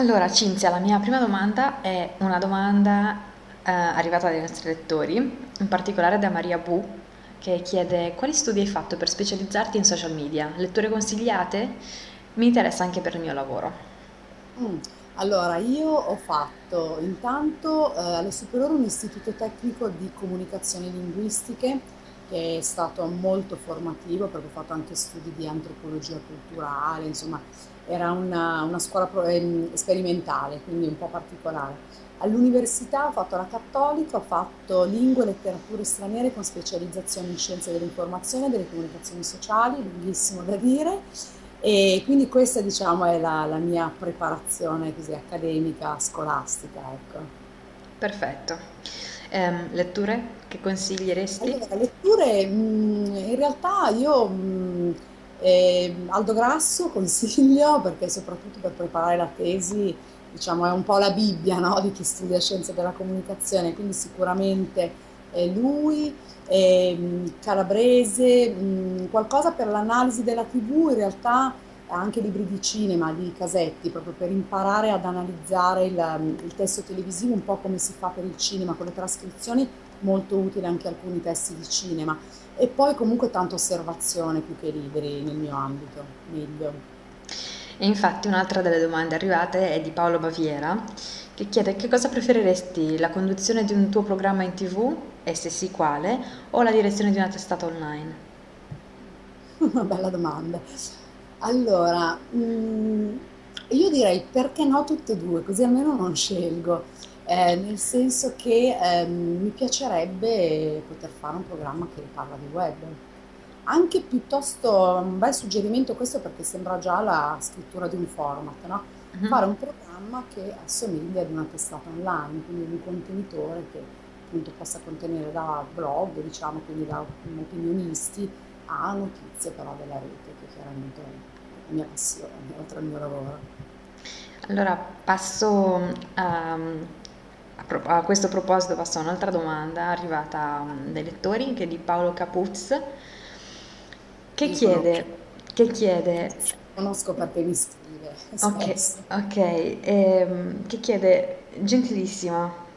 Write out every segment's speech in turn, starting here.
Allora, Cinzia, la mia prima domanda è una domanda eh, arrivata dai nostri lettori, in particolare da Maria Bu, che chiede quali studi hai fatto per specializzarti in social media? Letture consigliate? Mi interessa anche per il mio lavoro. Mm. Allora, io ho fatto intanto eh, alle superiori un istituto tecnico di comunicazioni linguistiche è stato molto formativo perché ho fatto anche studi di antropologia culturale, insomma era una, una scuola ehm, sperimentale, quindi un po' particolare. All'università ho fatto la cattolica, ho fatto lingue e letterature straniere con specializzazione in scienze dell'informazione e delle comunicazioni sociali, lunghissimo da dire, e quindi questa diciamo è la, la mia preparazione così accademica, scolastica, ecco. Perfetto. Ehm, letture che consiglieresti? Allora, letture, mh, in realtà io mh, eh, Aldo Grasso consiglio perché soprattutto per preparare la tesi, diciamo, è un po' la Bibbia, no, di chi studia scienze della comunicazione, quindi sicuramente lui, ehm, Calabrese, mh, qualcosa per l'analisi della TV, in realtà anche libri di cinema, di casetti, proprio per imparare ad analizzare il, il testo televisivo, un po' come si fa per il cinema con le trascrizioni, molto utile anche alcuni testi di cinema. E poi comunque tanta osservazione più che libri nel mio ambito, meglio. E infatti un'altra delle domande arrivate è di Paolo Baviera, che chiede che cosa preferiresti, la conduzione di un tuo programma in TV, e se sì quale, o la direzione di una testata online? Una bella domanda. Allora, mm, io direi perché no tutte e due, così almeno non scelgo. Eh, nel senso che ehm, mi piacerebbe poter fare un programma che parla di web. Anche piuttosto un bel suggerimento questo perché sembra già la scrittura di un format, no? Mhm. Fare un programma che assomiglia ad una testata online, quindi un contenitore che appunto possa contenere da blog, diciamo, quindi da opinionisti a notizie però della rete, che chiaramente mia passione, oltre al mio lavoro. Allora passo a, a a questo proposito passo a un'altra domanda arrivata um, dai lettori che è di Paolo Capuz che conosco, chiede, che chiede conosco perché mi scrive Ok, spesso. ok, ehm, che chiede, gentilissima,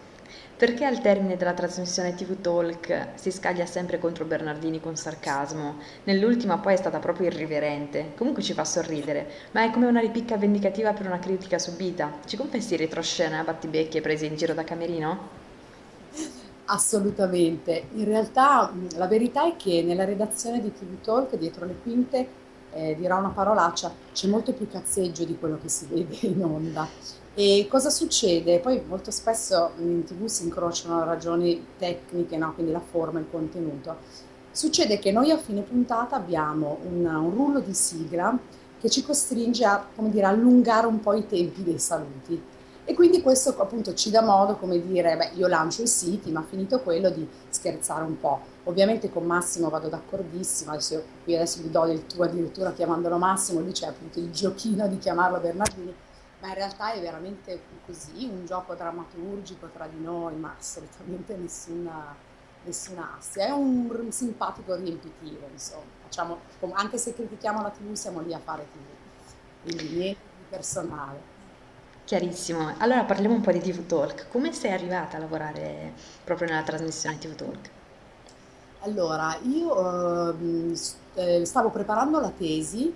perché al termine della trasmissione TV Talk si scaglia sempre contro Bernardini con sarcasmo? Nell'ultima poi è stata proprio irriverente, comunque ci fa sorridere, ma è come una ripicca vendicativa per una critica subita. Ci confessi retroscena, battibecchi e prese in giro da Camerino? Assolutamente. In realtà la verità è che nella redazione di TV Talk, dietro le quinte, eh, dirò una parolaccia, c'è molto più cazzeggio di quello che si vede in onda. E cosa succede? Poi molto spesso in TV si incrociano ragioni tecniche, no? Quindi la forma, il contenuto. Succede che noi a fine puntata abbiamo un, un rullo di sigla che ci costringe a, dire, allungare un po' i tempi dei saluti. E quindi questo appunto ci dà modo, come dire, beh, io lancio i siti, ma finito quello di scherzare un po'. Ovviamente con Massimo vado d'accordissimo, adesso, io- qui adesso gli do del tu addirittura chiamandolo Massimo, lì c'è appunto il giochino di chiamarlo Bernardini, ma in realtà è veramente così, un gioco drammaturgico tra di noi, ma assolutamente nessuna, nessuna assia. È un r- simpatico riempitivo, insomma. Facciamo, anche se critichiamo la TV, siamo lì a fare TV, quindi niente di personale. Chiarissimo. Allora parliamo un po' di TV Talk. Come sei arrivata a lavorare proprio nella trasmissione TV Talk? Allora, io ehm, eh, stavo preparando la tesi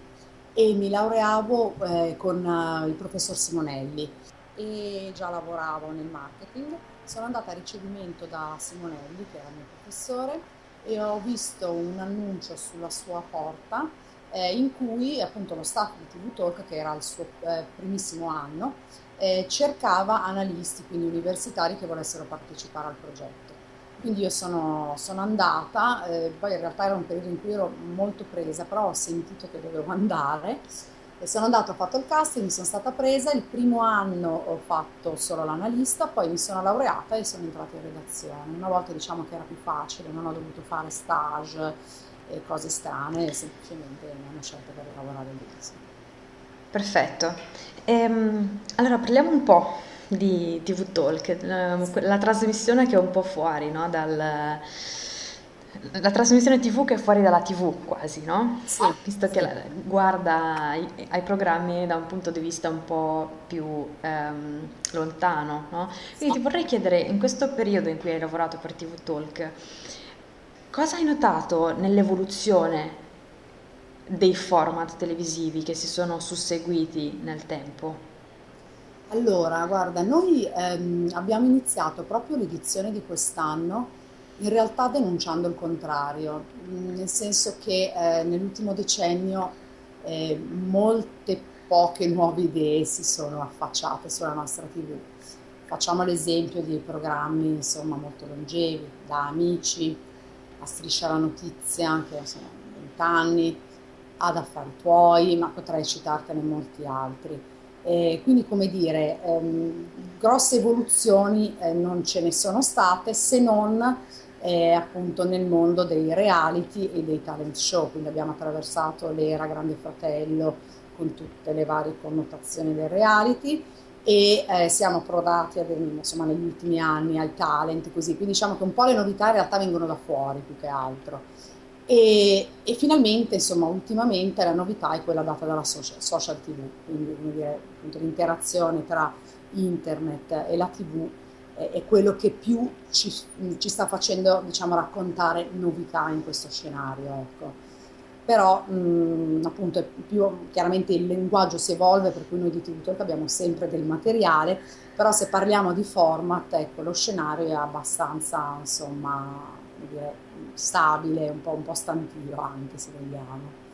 e mi laureavo eh, con eh, il professor Simonelli e già lavoravo nel marketing. Sono andata a ricevimento da Simonelli, che era il mio professore, e ho visto un annuncio sulla sua porta eh, in cui appunto lo staff di TV Talk, che era il suo eh, primissimo anno, eh, cercava analisti, quindi universitari che volessero partecipare al progetto. Quindi io sono, sono andata, eh, poi in realtà era un periodo in cui ero molto presa, però ho sentito che dovevo andare e sono andata, ho fatto il casting, mi sono stata presa, il primo anno ho fatto solo l'analista, poi mi sono laureata e sono entrata in redazione. Una volta diciamo che era più facile, non ho dovuto fare stage e cose strane, semplicemente mi hanno scelto per lavorare lì. sì. Perfetto. Ehm, allora parliamo un po' di TV Talk, eh, la trasmissione che è un po' fuori, no, dal, la trasmissione TV che è fuori dalla TV quasi, no? Sì, Visto che sì. la- guarda ai, ai programmi da un punto di vista un po' più ehm, lontano, no? Quindi ti vorrei chiedere, in questo periodo in cui hai lavorato per TV Talk, cosa hai notato nell'evoluzione dei format televisivi che si sono susseguiti nel tempo? Allora, guarda, noi ehm, abbiamo iniziato proprio l'edizione di quest'anno in realtà denunciando il contrario, mh, nel senso che eh, nell'ultimo decennio eh, molte poche nuove idee si sono affacciate sulla nostra TV. Facciamo l'esempio di programmi insomma molto longevi, da Amici a Striscia la Notizia, che sono 20 anni, ad Affari Tuoi, ma potrei citartene molti altri. Eh, quindi, come dire, ehm, grosse evoluzioni eh, non ce ne sono state se non eh, appunto nel mondo dei reality e dei talent show. Quindi abbiamo attraversato l'era Grande Fratello con tutte le varie connotazioni del reality e eh, siamo approdati ad- insomma, negli ultimi anni al talent, così. Quindi diciamo che un po' le novità in realtà vengono da fuori più che altro. E, e finalmente, insomma, ultimamente la novità è quella data dalla social, social TV, quindi l'interazione tra internet e la TV è, è quello che più ci, ci sta facendo, diciamo, raccontare novità in questo scenario, ecco. Però, mh, appunto, è più, chiaramente il linguaggio si evolve, per cui noi di Talk abbiamo sempre del materiale, però se parliamo di format, ecco, lo scenario è abbastanza, insomma, dire, stabile, un po', un po' stantino anche se vogliamo.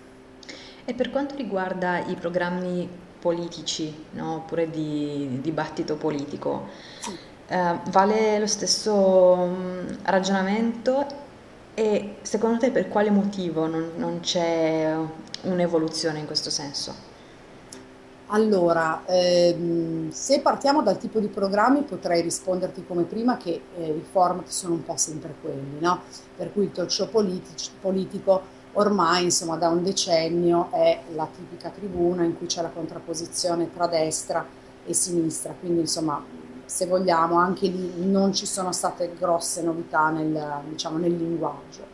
E per quanto riguarda i programmi politici, no? Oppure di dibattito politico, Sì. eh, vale lo stesso mm, ragionamento e secondo te per quale motivo non, non c'è un'evoluzione in questo senso? Allora, ehm, se partiamo dal tipo di programmi potrei risponderti come prima che eh, i format sono un po' sempre quelli, no? Per cui il talk show politici- politico ormai, insomma, da un decennio è la tipica tribuna in cui c'è la contrapposizione tra destra e sinistra, quindi insomma, se vogliamo, anche lì non ci sono state grosse novità nel, diciamo, nel linguaggio.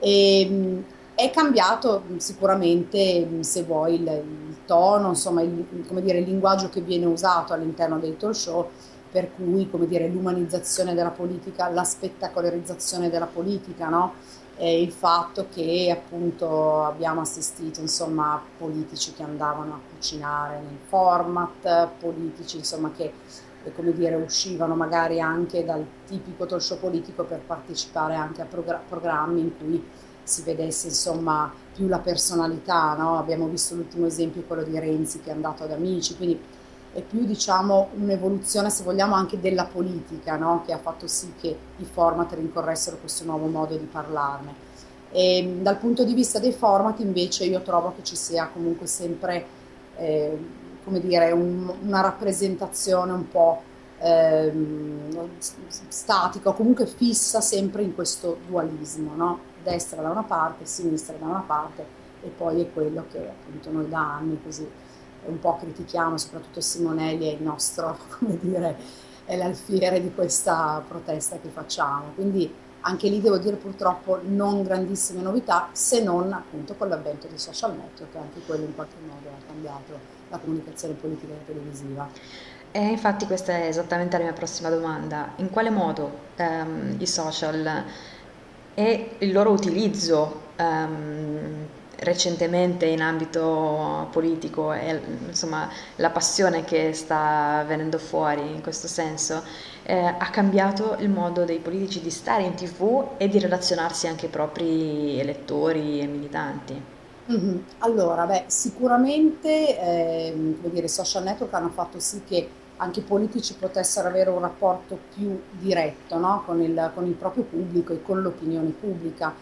E, mh, è cambiato sicuramente, se vuoi, il, il tono, insomma, il, dire, il linguaggio che viene usato all'interno dei talk show, per cui, l'umanizzazione della politica, la spettacolarizzazione della politica, no? Il fatto che appunto abbiamo assistito, insomma, a politici che andavano a cucinare nel format, politici, insomma, che, come dire, uscivano magari anche dal tipico talk politico per partecipare anche a progra- programmi in cui si vedesse insomma più la personalità, no? Abbiamo visto l'ultimo esempio, quello di Renzi che è andato ad Amici, quindi è più diciamo un'evoluzione se vogliamo anche della politica, no? Che ha fatto sì che i format rincorressero questo nuovo modo di parlarne. E, dal punto di vista dei format invece io trovo che ci sia comunque sempre eh, come dire, un- una rappresentazione un po' ehm, statica o comunque fissa sempre in questo dualismo, no? Destra da una parte, sinistra da una parte e poi è quello che appunto noi da anni così un po' critichiamo, soprattutto Simonelli è il nostro, come dire, è l'alfiere di questa protesta che facciamo. Quindi anche lì devo dire purtroppo non grandissime novità, se non appunto con l'avvento dei social network, che anche quello in qualche modo ha cambiato la comunicazione politica e televisiva. E infatti questa è esattamente la mia prossima domanda. In quale modo ehm, i social e il loro utilizzo ehm, recentemente in ambito politico e insomma la passione che sta venendo fuori in questo senso eh, ha cambiato il modo dei politici di stare in TV e di relazionarsi anche ai propri elettori e militanti. Mhm. Allora, beh, sicuramente ehm, come dire, i social network hanno fatto sì che anche i politici potessero avere un rapporto più diretto, no? con il, con il proprio pubblico e con l'opinione pubblica,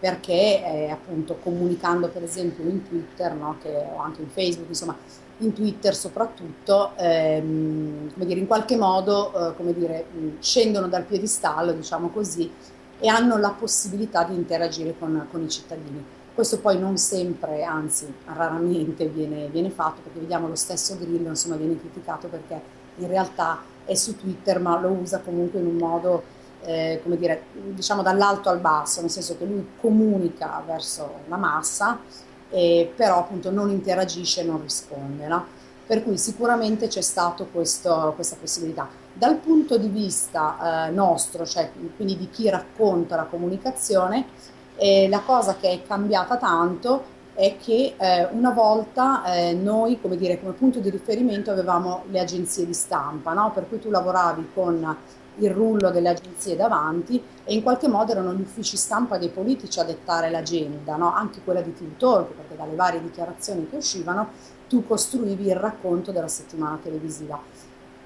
perché eh, appunto comunicando per esempio in Twitter, no? che, o anche in Facebook, insomma, in Twitter soprattutto, ehm, come dire, in qualche modo, eh, come dire, mh, scendono dal piedistallo, diciamo così, e hanno la possibilità di interagire con, con i cittadini. Questo poi non sempre, anzi raramente viene, viene fatto perché vediamo lo stesso Grillo, insomma, viene criticato perché in realtà è su Twitter ma lo usa comunque in un modo eh, come dire, diciamo dall'alto al basso, nel senso che lui comunica verso la massa, eh, però appunto non interagisce non risponde. No? Per cui sicuramente c'è stata questa possibilità. Dal punto di vista eh, nostro, cioè quindi di chi racconta la comunicazione, eh, la cosa che è cambiata tanto è che eh, una volta eh, noi, come dire, come punto di riferimento avevamo le agenzie di stampa, no? per cui tu lavoravi con il rullo delle agenzie davanti e in qualche modo erano gli uffici stampa dei politici a dettare l'agenda, no? anche quella di TV Talk, perché dalle varie dichiarazioni che uscivano tu costruivi il racconto della settimana televisiva.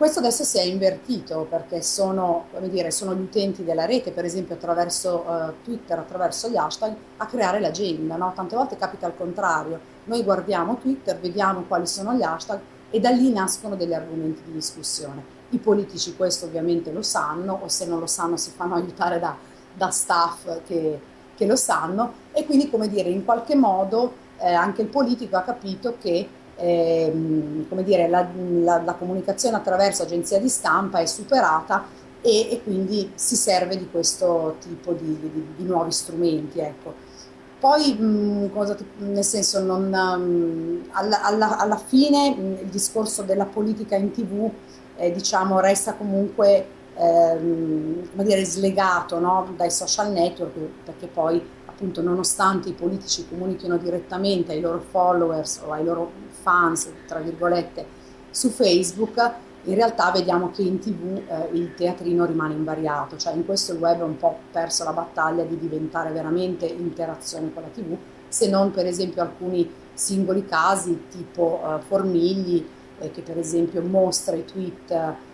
Questo adesso si è invertito perché sono, dire, sono gli utenti della rete, per esempio attraverso uh, Twitter, attraverso gli hashtag, a creare l'agenda. No? Tante volte capita al contrario, noi guardiamo Twitter, vediamo quali sono gli hashtag e da lì nascono degli argomenti di discussione. I politici questo ovviamente lo sanno o se non lo sanno si fanno aiutare da, da staff che, che, lo sanno e quindi come dire in qualche modo eh, anche il politico ha capito che eh, come dire, la, la, la, comunicazione attraverso agenzia di stampa è superata e, e quindi si serve di questo tipo di, di, di nuovi strumenti. Ecco. Poi, mh, cosa, nel senso, non, um, alla, alla, alla, fine mh, il discorso della politica in tv eh, diciamo, resta comunque ehm, dire, slegato no? dai social network perché poi appunto nonostante i politici comunichino direttamente ai loro followers o ai loro fans, tra virgolette, su Facebook, in realtà vediamo che in tv eh, il teatrino rimane invariato, cioè in questo il web ha un po' perso la battaglia di diventare veramente interazione con la tv, se non per esempio alcuni singoli casi tipo eh, Formigli, eh, che per esempio mostra i tweet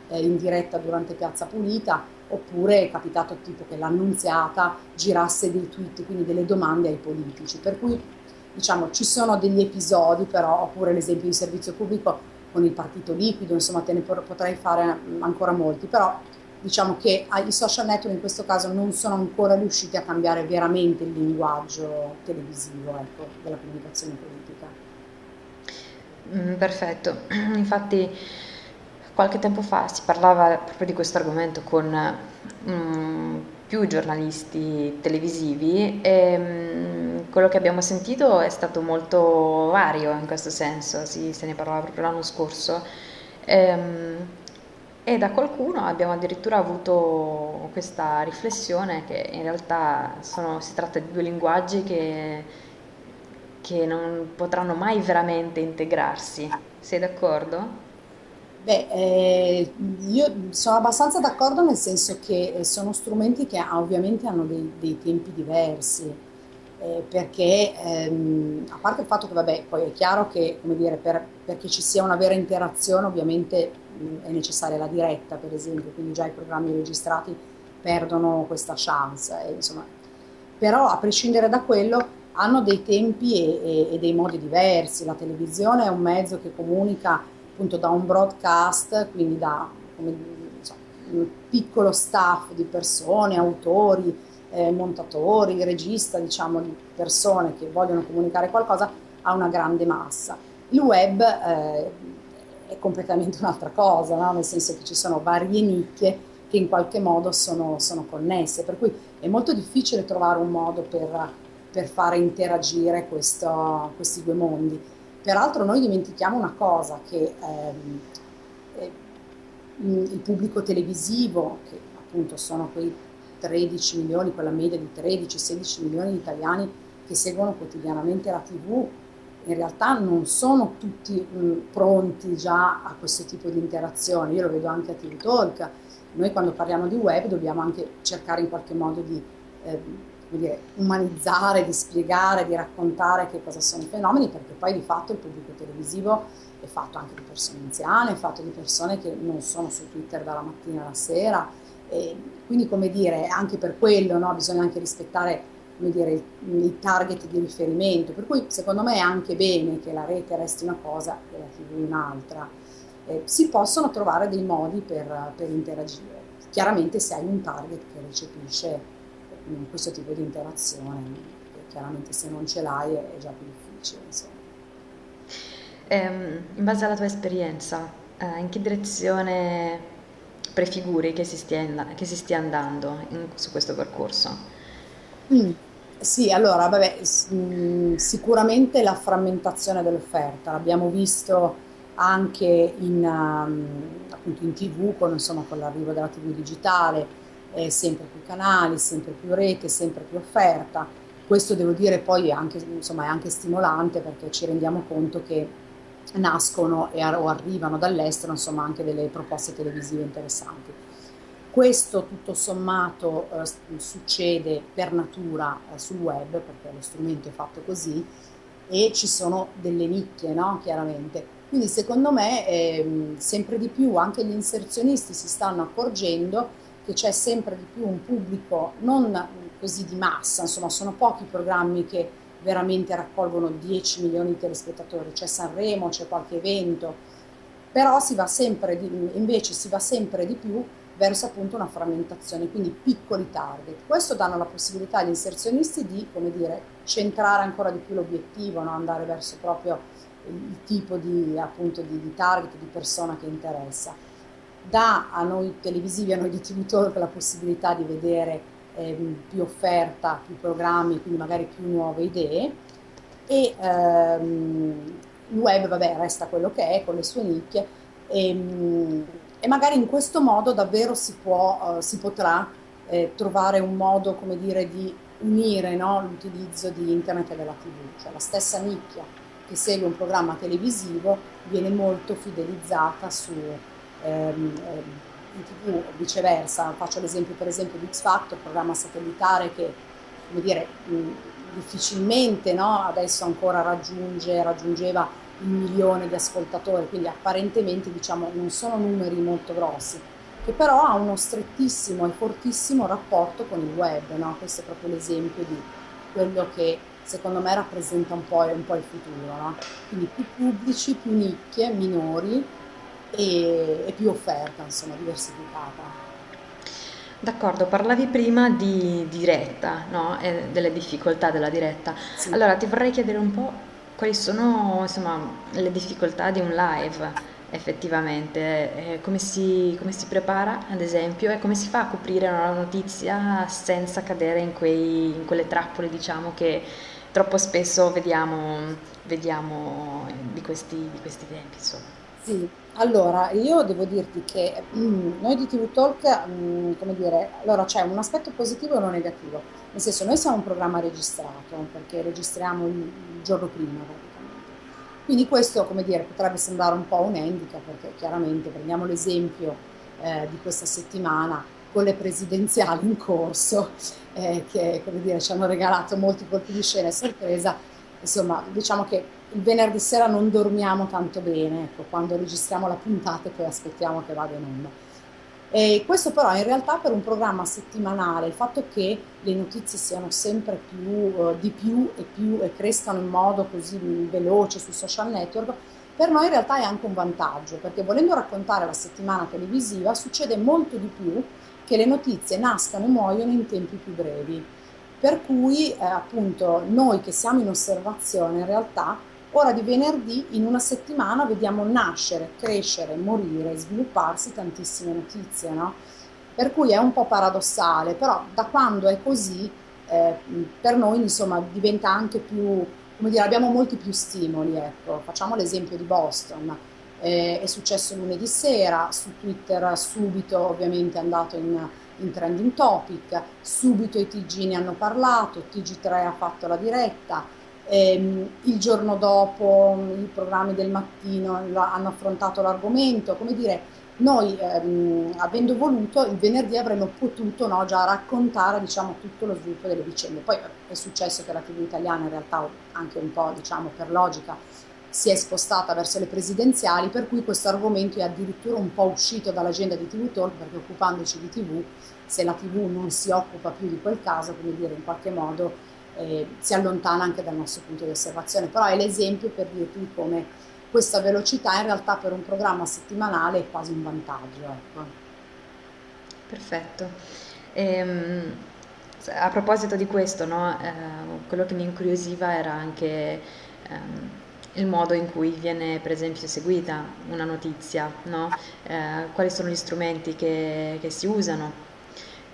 eh, in diretta durante Piazza Pulita, oppure è capitato tipo che l'annunziata girasse dei tweet, quindi delle domande ai politici. Per cui diciamo ci sono degli episodi però, oppure l'esempio di servizio pubblico con il partito liquido, insomma te ne potrei fare ancora molti, però diciamo che i social network in questo caso non sono ancora riusciti a cambiare veramente il linguaggio televisivo ecco, della comunicazione politica. Mm, perfetto, infatti qualche tempo fa si parlava proprio di questo argomento con um, più giornalisti televisivi e um, quello che abbiamo sentito è stato molto vario in questo senso, si, se ne parlava proprio l'anno scorso. E, um, e da qualcuno abbiamo addirittura avuto questa riflessione che in realtà sono, si tratta di due linguaggi che che non potranno mai veramente integrarsi. Sei d'accordo? Beh, eh, io sono abbastanza d'accordo nel senso che eh, sono strumenti che ovviamente hanno dei, dei tempi diversi, eh, perché ehm, a parte il fatto che, vabbè, poi è chiaro che, dire, per, perché ci sia una vera interazione ovviamente mh, è necessaria la diretta, per esempio, quindi già i programmi registrati perdono questa chance, eh, insomma. Però a prescindere da quello, hanno dei tempi e, e, e, dei modi diversi. La televisione è un mezzo che comunica appunto da un broadcast, quindi da come, so, un piccolo staff di persone, autori, eh, montatori, regista, diciamo di persone che vogliono comunicare qualcosa a una grande massa. Il web eh, è completamente un'altra cosa, no? nel senso che ci sono varie nicchie che in qualche modo sono, sono connesse, per cui è molto difficile trovare un modo per per fare interagire questo, questi due mondi. Peraltro noi dimentichiamo una cosa, che ehm, eh, il pubblico televisivo, che appunto sono quei 13 milioni, quella media di 13-16 milioni di italiani che seguono quotidianamente la TV, in realtà non sono tutti mh, pronti già a questo tipo di interazione. Io lo vedo anche a TV Talk. Noi quando parliamo di web dobbiamo anche cercare in qualche modo di eh, dire, umanizzare, di spiegare, di raccontare che cosa sono i fenomeni, perché poi di fatto il pubblico televisivo è fatto anche di persone anziane, è fatto di persone che non sono su Twitter dalla mattina alla sera, e quindi come dire, anche per quello no, bisogna anche rispettare dire, i target di riferimento, per cui secondo me è anche bene che la rete resti una cosa e la tv un'altra. Eh, si possono trovare dei modi per, per interagire, chiaramente se hai un target che recepisce questo tipo di interazione, chiaramente se non ce l'hai è già più difficile. Ehm, in base alla tua esperienza, eh, in che direzione prefiguri che si stia, che si stia andando in- su questo percorso. Mm, Sì, allora, vabbè, mm, sicuramente la frammentazione dell'offerta, l'abbiamo visto anche in, um, appunto in TV, con, insomma, con l'arrivo della TV digitale, eh, sempre più canali, sempre più rete, sempre più offerta. Questo devo dire poi è anche, insomma, è anche stimolante perché ci rendiamo conto che nascono e, o arrivano dall'estero, insomma, anche delle proposte televisive interessanti. Questo tutto sommato eh, succede per natura eh, sul web, perché lo strumento è fatto così, e ci sono delle nicchie, no? Chiaramente. Quindi secondo me ehm, sempre di più anche gli inserzionisti si stanno accorgendo che c'è sempre di più un pubblico non così di massa, insomma sono pochi i programmi che veramente raccolgono 10 milioni di telespettatori, c'è Sanremo, c'è qualche evento, però si di, invece si va sempre di più verso appunto una frammentazione, quindi piccoli target. Questo danno la possibilità agli inserzionisti di, come dire, centrare ancora di più l'obiettivo, no? andare verso proprio il tipo di, appunto, di, di target, di persona che interessa. Dà a noi televisivi, a noi di TV Talk la possibilità di vedere ehm, più offerta, più programmi, quindi magari più nuove idee. E ehm, il web, vabbè, resta quello che è con le sue nicchie. E, mm, e magari in questo modo davvero si può, eh, si potrà eh, trovare un modo, come dire, di unire, no, l'utilizzo di internet e della TV, cioè la stessa nicchia che segue un programma televisivo viene molto fidelizzata su ehm, ehm, in TV o viceversa. Faccio l'esempio per esempio di X Factor, programma satellitare che, come dire, difficilmente no, adesso ancora raggiunge, raggiungeva il milione di ascoltatori, quindi apparentemente diciamo non sono numeri molto grossi, che però ha uno strettissimo e fortissimo rapporto con il web, no? Questo è proprio l'esempio di quello che secondo me rappresenta un po', un po il futuro, no? Quindi più pubblici, più nicchie, minori e, e più offerta, insomma, diversificata. D'accordo, parlavi prima di diretta, no? E delle difficoltà della diretta. Sì. Allora, ti vorrei chiedere un po' quali sono, insomma, le difficoltà di un live, effettivamente, eh, come si, come si prepara, ad esempio, e come si fa a coprire una notizia senza cadere in quei- in quelle trappole, diciamo, che troppo spesso vediamo, vediamo di questi, di questi tempi, insomma. Sì, allora io devo dirti che mm, noi di TV Talk, mm, come dire, allora c'è un aspetto positivo e uno negativo, nel senso noi siamo un programma registrato perché registriamo il, il giorno prima praticamente, quindi questo, come dire, potrebbe sembrare un po' un handicap perché chiaramente prendiamo l'esempio eh, di questa settimana con le presidenziali in corso eh, che, come dire, ci hanno regalato molti colpi di scena e sorpresa, insomma, diciamo che il venerdì sera non dormiamo tanto bene, ecco, quando registriamo la puntata e poi aspettiamo che vada in onda. E questo però in realtà per un programma settimanale, il fatto che le notizie siano sempre più, eh, di più e più e crescano in modo così veloce sui social network, per noi in realtà è anche un vantaggio, perché volendo raccontare la settimana televisiva succede molto di più che le notizie nascano e muoiono in tempi più brevi. Per cui eh, appunto noi che siamo in osservazione in realtà Ora di venerdì in una settimana vediamo nascere, crescere, morire, svilupparsi tantissime notizie, no? Per cui è un po' paradossale, però da quando è così, eh, per noi insomma diventa anche più, come dire, abbiamo molti più stimoli, ecco. Facciamo l'esempio di Boston, eh, è successo lunedì sera, su Twitter subito ovviamente è andato in, in trending topic, subito i TG ne hanno parlato, TG3 ha fatto la diretta, ehm, il giorno dopo i programmi del mattino hanno affrontato l'argomento, come dire, noi ehm, avendo voluto il venerdì avremmo potuto no, già raccontare diciamo, tutto lo sviluppo delle vicende. Poi è successo che la TV italiana in realtà anche un po' diciamo, per logica si è spostata verso le presidenziali, per cui questo argomento è addirittura un po' uscito dall'agenda di TV Talk, perché occupandoci di TV, se la TV non si occupa più di quel caso, come dire, in qualche modo eh, si allontana anche dal nostro punto di osservazione, però è l'esempio per dirti come questa velocità in realtà per un programma settimanale è quasi un vantaggio. Ecco. Perfetto. Ehm, a proposito di questo, no, eh, quello che mi incuriosiva era anche ehm, il modo in cui viene per esempio eseguita una notizia, no? Eh, quali sono gli strumenti che, che si usano.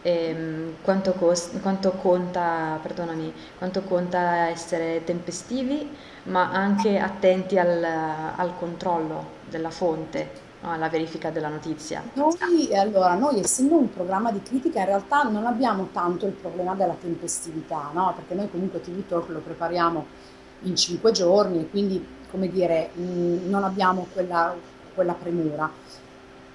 E, mm, quanto, cost- quanto conta, quanto conta essere tempestivi, ma anche attenti al, al controllo della fonte, alla verifica della notizia. Noi, allora, noi essendo un programma di critica in realtà non abbiamo tanto il problema della tempestività, no? Perché noi comunque TV Talk lo prepariamo in cinque giorni e quindi, come dire, mh, non abbiamo quella, quella premura.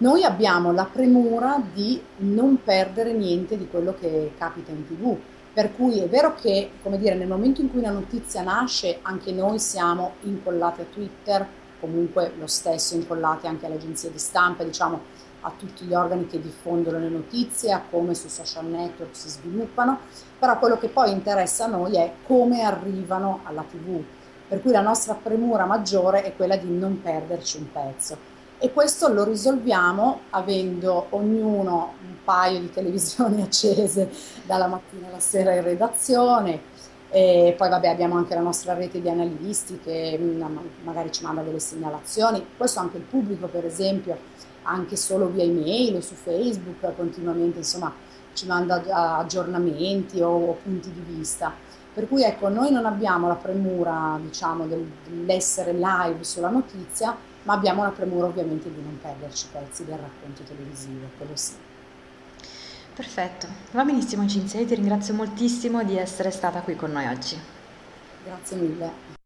Noi abbiamo la premura di non perdere niente di quello che capita in TV. Per cui è vero che, come dire, nel momento in cui una notizia nasce, anche noi siamo incollati a Twitter, comunque lo stesso incollati anche alle agenzie di stampa, diciamo a tutti gli organi che diffondono le notizie, a come sui social network si sviluppano, però quello che poi interessa a noi è come arrivano alla TV, per cui la nostra premura maggiore è quella di non perderci un pezzo. E questo lo risolviamo avendo ognuno un paio di televisioni accese dalla mattina alla sera in redazione, e poi vabbè abbiamo anche la nostra rete di analisti che mm, magari ci manda delle segnalazioni, questo anche il pubblico per esempio, anche solo via email o su Facebook continuamente insomma ci manda aggiornamenti o, punti di vista. Per cui ecco, noi non abbiamo la premura diciamo, del, dell'essere live sulla notizia, ma abbiamo la premura ovviamente di non perderci pezzi del racconto televisivo, quello sì. Perfetto, va benissimo Cinzia, io ti ringrazio moltissimo di essere stata qui con noi oggi. Grazie mille.